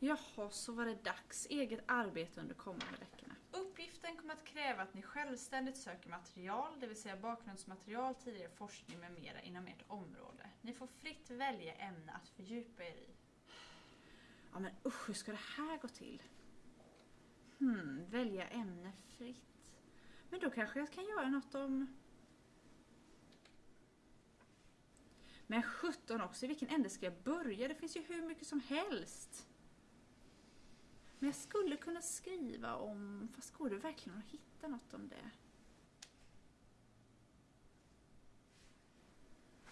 Jaha, så var det dags. Eget arbete under kommande veckorna. Uppgiften kommer att kräva att ni självständigt söker material, det vill säga bakgrundsmaterial, tidigare forskning med mera inom ert område. Ni får fritt välja ämne att fördjupa er i. Ja men usch, hur ska det här gå till? Hmm, välja ämne fritt. Men då kanske jag kan göra något om... Men 17 också, i vilken ände ska jag börja? Det finns ju hur mycket som helst. Men jag skulle kunna skriva om... Fast går det verkligen att hitta något om det?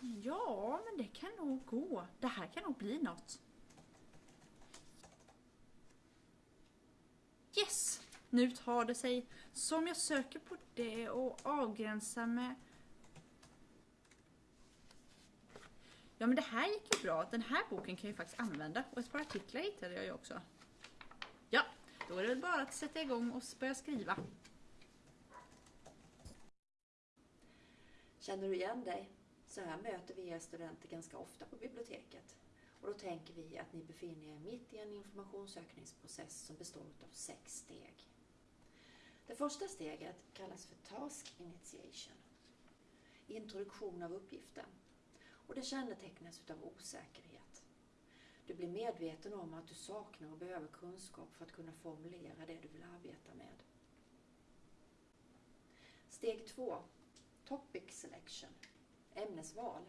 Ja, men det kan nog gå. Det här kan nog bli något. Yes! Nu tar det sig. Som jag söker på det och avgränsar med... Ja men det här gick ju bra. Den här boken kan jag ju faktiskt använda. Och ett par artiklar hittade jag ju också. Då är det väl bara att sätta igång och börja skriva. Känner du igen dig? Så här möter vi er studenter ganska ofta på biblioteket. Och då tänker vi att ni befinner er mitt i en informationssökningsprocess som består av sex steg. Det första steget kallas för Task Initiation. Introduktion av uppgiften. Och det kännetecknas av osäkerhet. Du blir medveten om att du saknar och behöver kunskap för att kunna formulera det du vill arbeta med. Steg 2. Topic Selection. Ämnesval.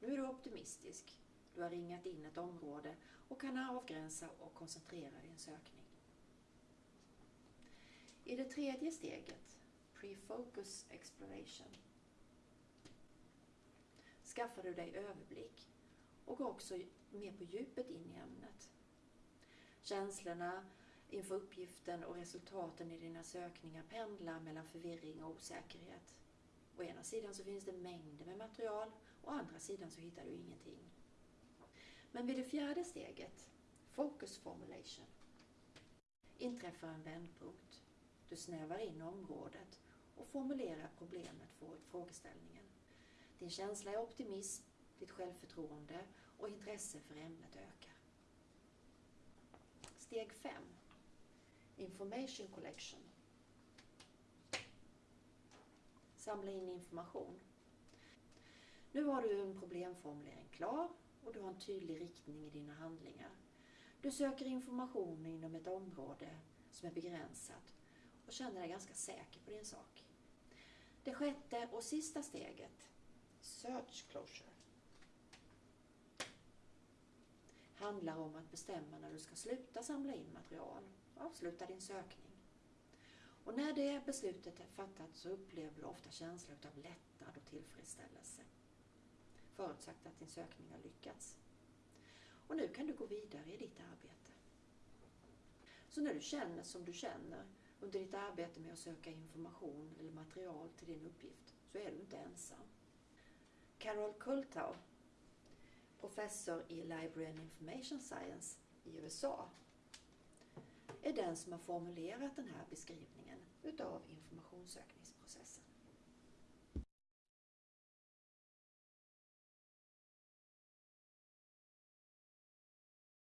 Nu är du optimistisk. Du har ringat in ett område och kan avgränsa och koncentrera din sökning. I det tredje steget, Pre-Focus Exploration, skaffar du dig överblick och går också mer på djupet in i ämnet. Känslorna inför uppgiften och resultaten i dina sökningar pendlar mellan förvirring och osäkerhet. Å ena sidan så finns det mängder med material, å andra sidan så hittar du ingenting. Men vid det fjärde steget, Focus Formulation, inträffar en vändpunkt. Du snävar in området och formulerar problemet för frågeställningen. Din känsla är optimism, ditt självförtroende och intresse för ämnet ökar. Steg 5. Information Collection. Samla in information. Nu har du en problemformulering klar och du har en tydlig riktning i dina handlingar. Du söker information inom ett område som är begränsat och känner dig ganska säker på din sak. Det sjätte och sista steget, Search Closure, handlar om att bestämma när du ska sluta samla in material och avsluta din sökning. Och när det beslutet är fattat så upplever du ofta känslor av lättnad och tillfredsställelse. Förutsatt att din sökning har lyckats. Och nu kan du gå vidare i ditt arbete. Så när du känner som du känner under ditt arbete med att söka information eller material till din uppgift så är du inte ensam. Carol Kultau, professor i Library and Information Science i USA, är den som har formulerat den här beskrivningen utav informationssökningsprocessen.